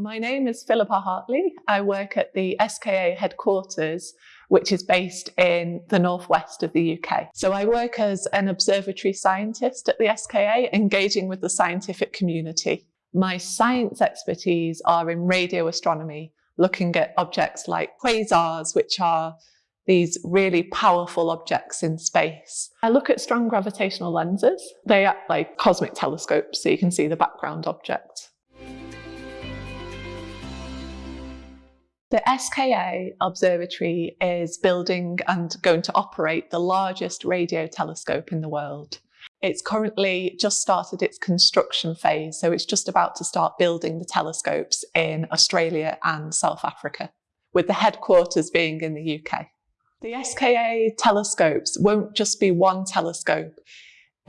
My name is Philippa Hartley. I work at the SKA headquarters, which is based in the northwest of the UK. So I work as an observatory scientist at the SKA, engaging with the scientific community. My science expertise are in radio astronomy, looking at objects like quasars, which are these really powerful objects in space. I look at strong gravitational lenses. They act like cosmic telescopes, so you can see the background object. The SKA Observatory is building and going to operate the largest radio telescope in the world. It's currently just started its construction phase, so it's just about to start building the telescopes in Australia and South Africa, with the headquarters being in the UK. The SKA telescopes won't just be one telescope.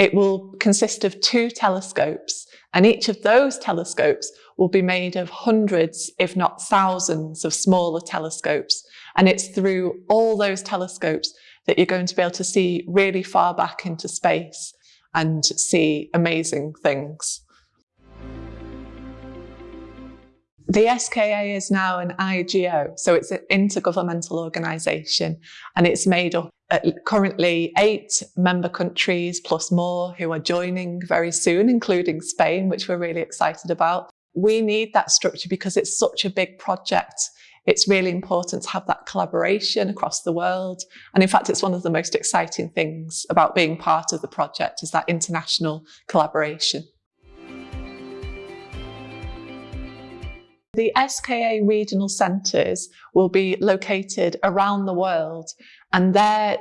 It will consist of two telescopes, and each of those telescopes will be made of hundreds, if not thousands, of smaller telescopes. And it's through all those telescopes that you're going to be able to see really far back into space and see amazing things. The SKA is now an IGO, so it's an intergovernmental organisation, and it's made up currently eight member countries plus more who are joining very soon, including Spain, which we're really excited about. We need that structure because it's such a big project it's really important to have that collaboration across the world. And in fact, it's one of the most exciting things about being part of the project is that international collaboration. The SKA regional centres will be located around the world and they're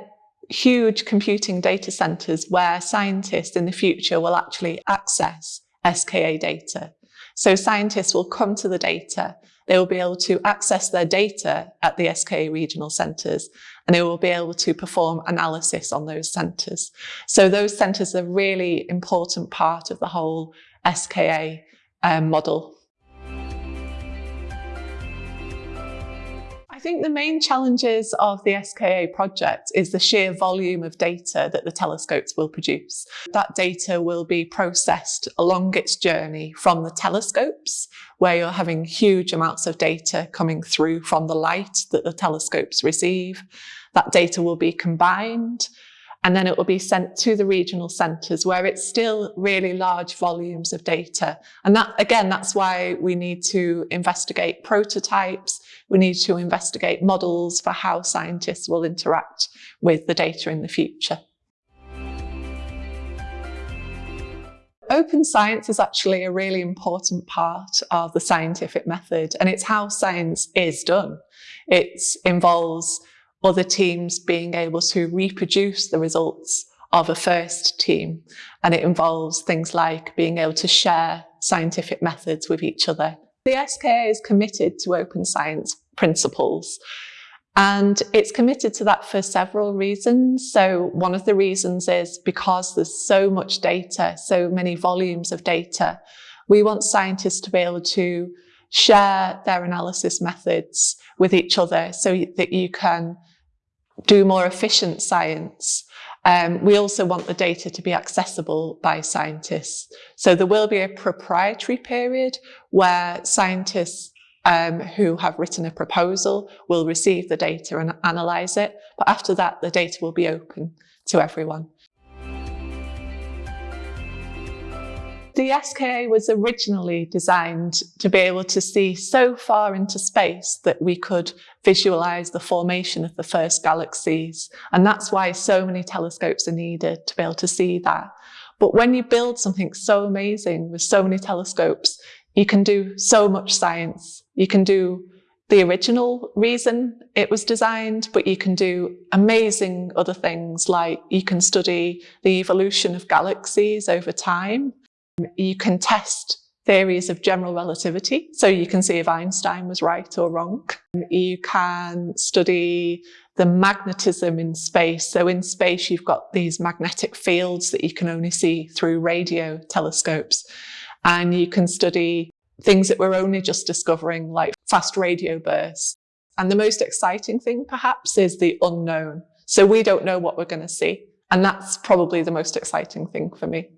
huge computing data centres where scientists in the future will actually access SKA data. So scientists will come to the data they will be able to access their data at the SKA regional centres and they will be able to perform analysis on those centres. So those centres are really important part of the whole SKA um, model. Think the main challenges of the SKA project is the sheer volume of data that the telescopes will produce. That data will be processed along its journey from the telescopes, where you're having huge amounts of data coming through from the light that the telescopes receive. That data will be combined and then it will be sent to the regional centres where it's still really large volumes of data. And that, again, that's why we need to investigate prototypes. We need to investigate models for how scientists will interact with the data in the future. Open science is actually a really important part of the scientific method and it's how science is done. It involves other teams being able to reproduce the results of a first team. And it involves things like being able to share scientific methods with each other. The SKA is committed to open science principles. And it's committed to that for several reasons. So one of the reasons is because there's so much data, so many volumes of data, we want scientists to be able to share their analysis methods with each other so that you can do more efficient science. Um, we also want the data to be accessible by scientists. So there will be a proprietary period where scientists um, who have written a proposal will receive the data and analyse it. But after that, the data will be open to everyone. The SKA was originally designed to be able to see so far into space that we could visualize the formation of the first galaxies. And that's why so many telescopes are needed to be able to see that. But when you build something so amazing with so many telescopes, you can do so much science. You can do the original reason it was designed, but you can do amazing other things like you can study the evolution of galaxies over time. You can test theories of general relativity, so you can see if Einstein was right or wrong. You can study the magnetism in space. So in space, you've got these magnetic fields that you can only see through radio telescopes. And you can study things that we're only just discovering, like fast radio bursts. And the most exciting thing, perhaps, is the unknown. So we don't know what we're going to see. And that's probably the most exciting thing for me.